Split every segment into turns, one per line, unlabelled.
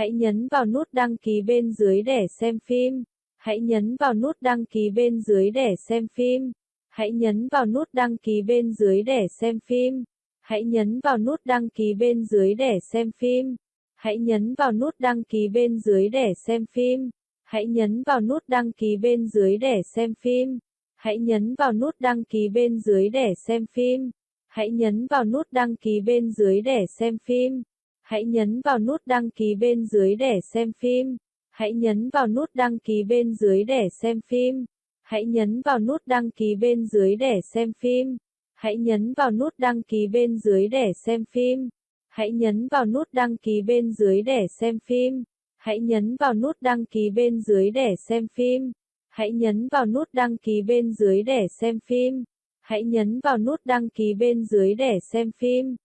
Hãy nhấn vào nút đăng ký bên dưới để xem phim. Hãy nhấn vào nút đăng ký bên dưới để xem phim. Hãy nhấn vào nút đăng ký bên dưới để xem phim. Hãy nhấn vào nút đăng ký bên dưới để xem phim. Hãy nhấn vào nút đăng ký bên dưới để xem phim. Hãy nhấn vào nút đăng ký bên dưới để xem phim. Hãy nhấn vào nút đăng ký bên dưới để xem phim. Hãy nhấn vào nút đăng ký bên dưới để xem phim. Hãy nhấn vào nút đăng ký bên dưới để xem phim. Hãy nhấn vào nút đăng ký bên dưới để xem phim. Hãy nhấn vào nút đăng ký bên dưới để xem phim. Hãy nhấn vào nút đăng ký bên dưới để xem phim. Hãy nhấn vào nút đăng ký bên dưới để xem phim. Hãy nhấn vào nút đăng ký bên dưới để xem phim. Hãy nhấn vào nút đăng ký bên dưới để xem phim. Hãy nhấn vào nút đăng ký bên dưới để xem phim.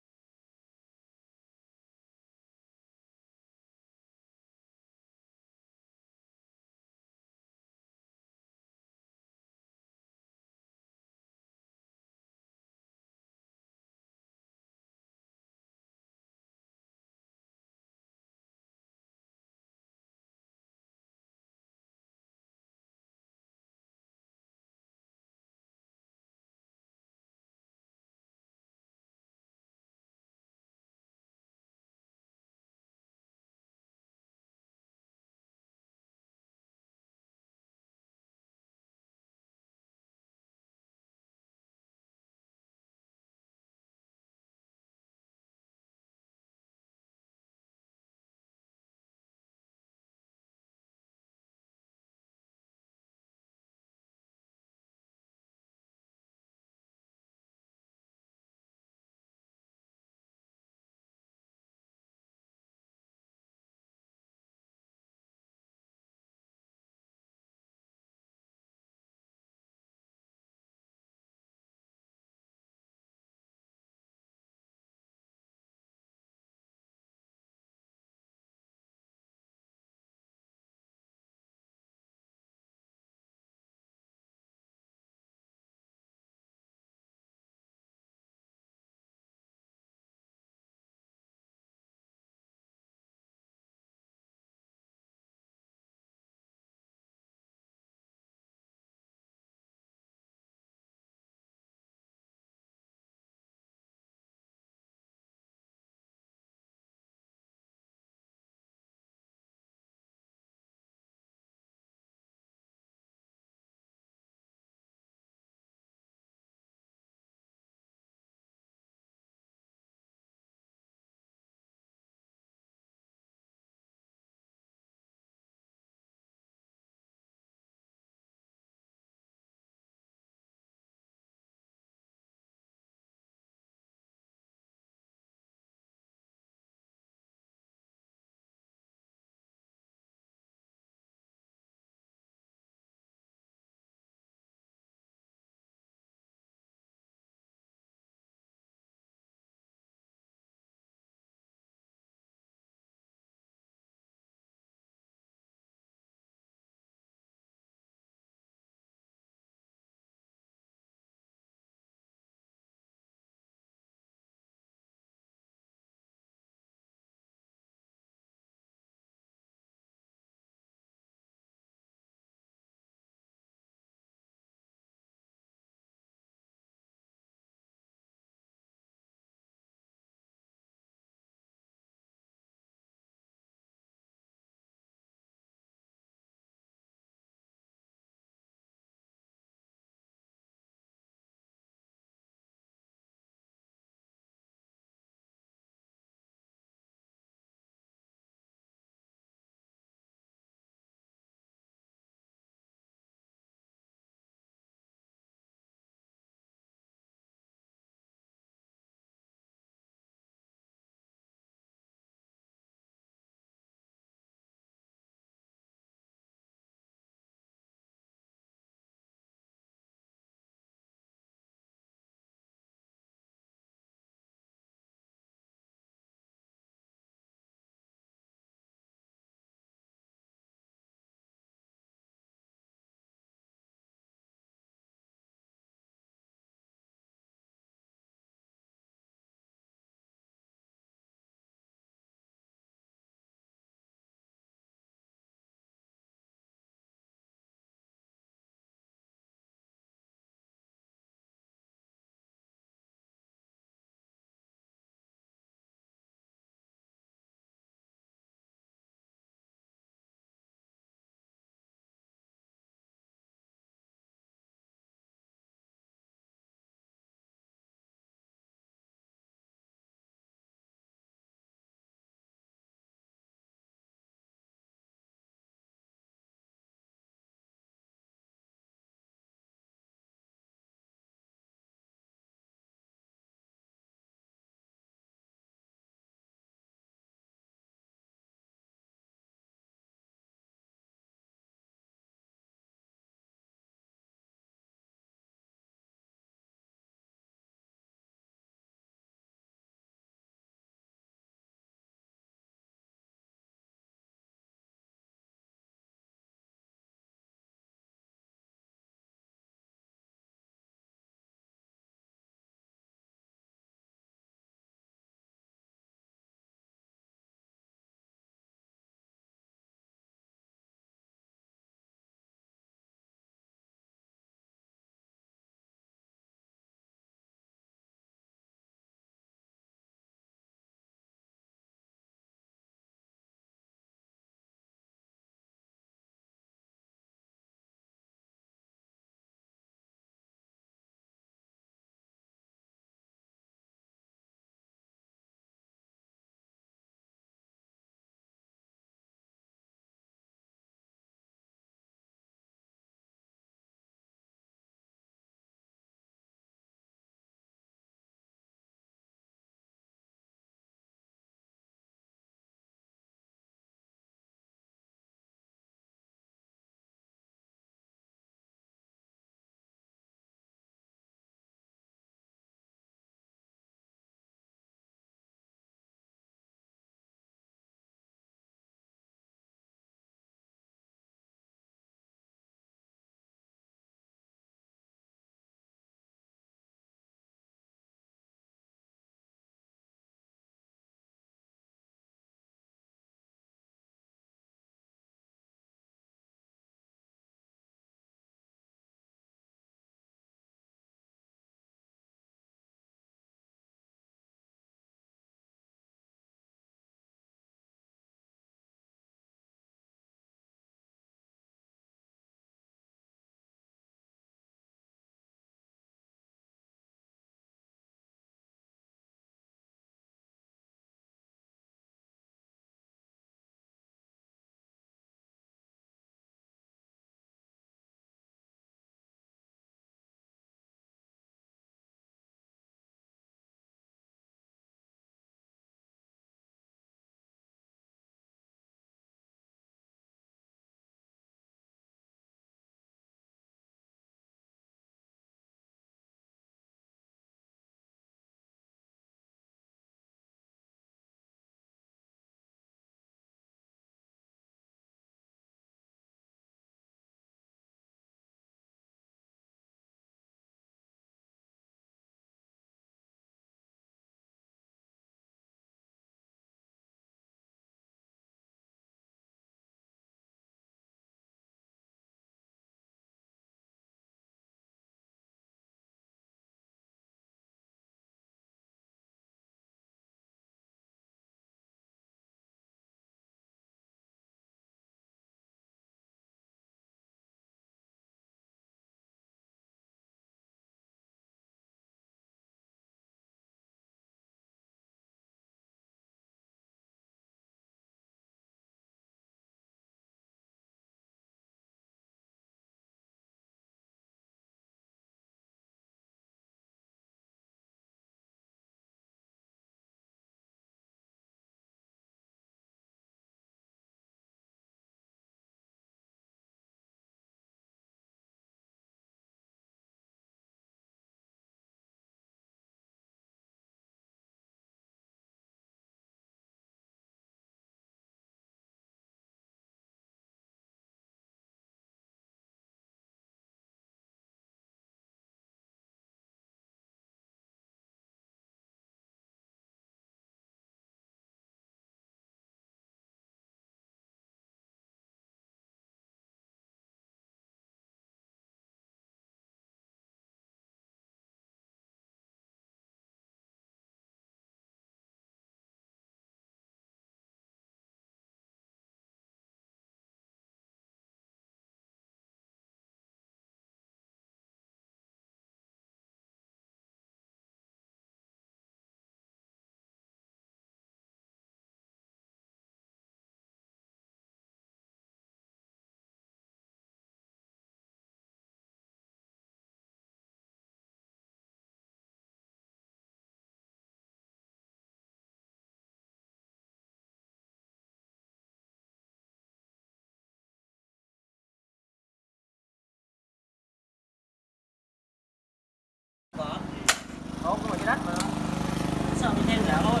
Rẻ thôi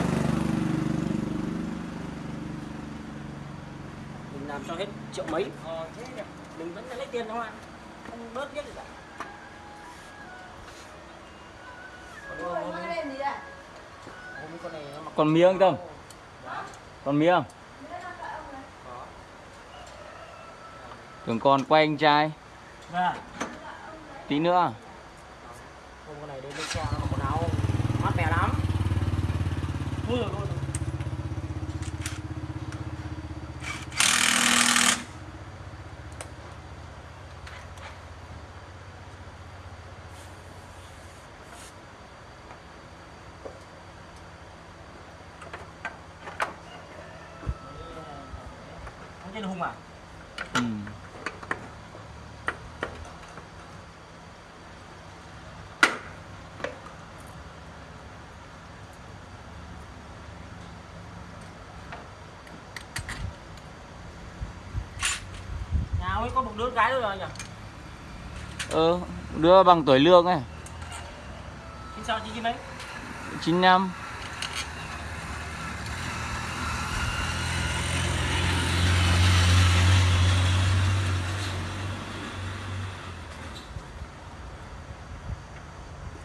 mình làm cho hết triệu mấy. Ờ, thế nhỉ? mình vẫn lấy tiền không ạ. Không bớt biết gì cả. Còn
mía không Tâm? Còn mía không? Tưởng còn quay anh trai.
Vâng.
Tí nữa
Hôm con này đến bến xe nó mặc quần áo mát mẻ lắm. Mưa luôn. Không trên hùng à?
ừ.
Nhà ông ấy có một đứa gái nữa rồi nhỉ?
Ờ, đưa bằng tuổi lương ấy
Xin sao chị Kim đấy?
95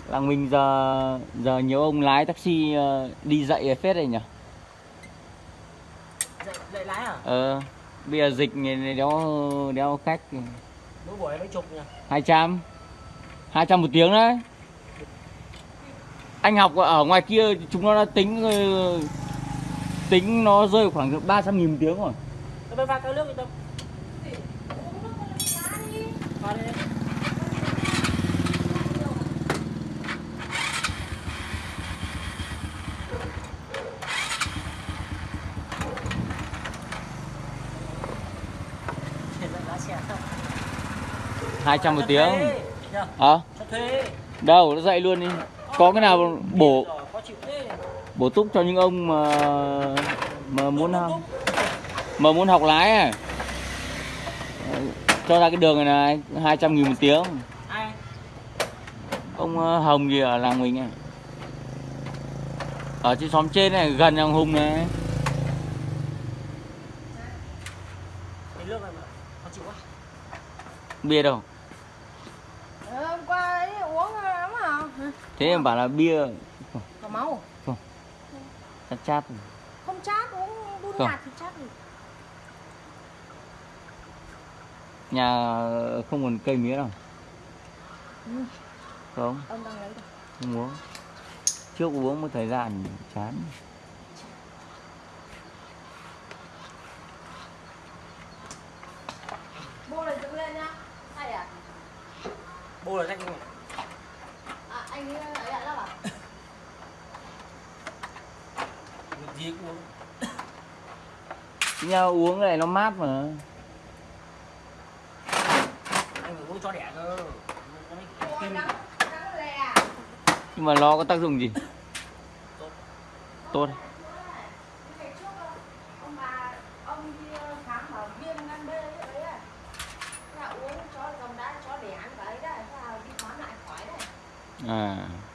Làng mình giờ giờ nhiều ông lái taxi ờ, đi dạy phết rồi nhỉ
Dậy, dậy lái à?
Ờ, bây giờ dịch này đéo đéo khách
Mỗi buổi mấy chục nhỉ?
200 200 một tiếng đấy Anh học ở ngoài kia chúng nó đã tính ờ, tính nó rơi khoảng 300 nghìn tiếng rồi
Tôi pha cái nước đi Tâm. Pha đi. Hiện tại lái xe không?
200 một tiếng. Ờ,
Cho thuê.
đâu nó dạy luôn đi. Có cái nào bổ bổ túc cho những ông mà mà muốn học mà muốn học lái à? Ờ, cho ra cái đường này này 200 nghìn một tiếng. Ông ờ, Hồng gì ở làng mình này ở trên xóm trên này gần nhà Hùng này Bia đâu?
Ờ, hôm qua ấy uống lắm à?
Thế mà bảo là bia
có máu
chát chát
không chát uống đun
Không.
nhạt thì chát gì
nhà không còn cây mía đâu.
Ừ.
không.
Ông đang lấy đâu?
Không uống. Trước uống một thời gian chán
bô này dựng lên nhá hay à
Bô là rách không?
à anh ấy lấy lại lắm à
Việc gì cũng uống.
nhà uống cái này nó mát mà
Anh phải uống cho đẻ cơ.
Lè
nhưng mà nó có tác dụng gì
Tốt.
tốt
ngày trước ông bà ông đi khám bảo viêm gan B ấy đấy à Thế là uống cho cầm đá cho đẻ ăn cái đấy thế là đi khám lại khỏi đấy
à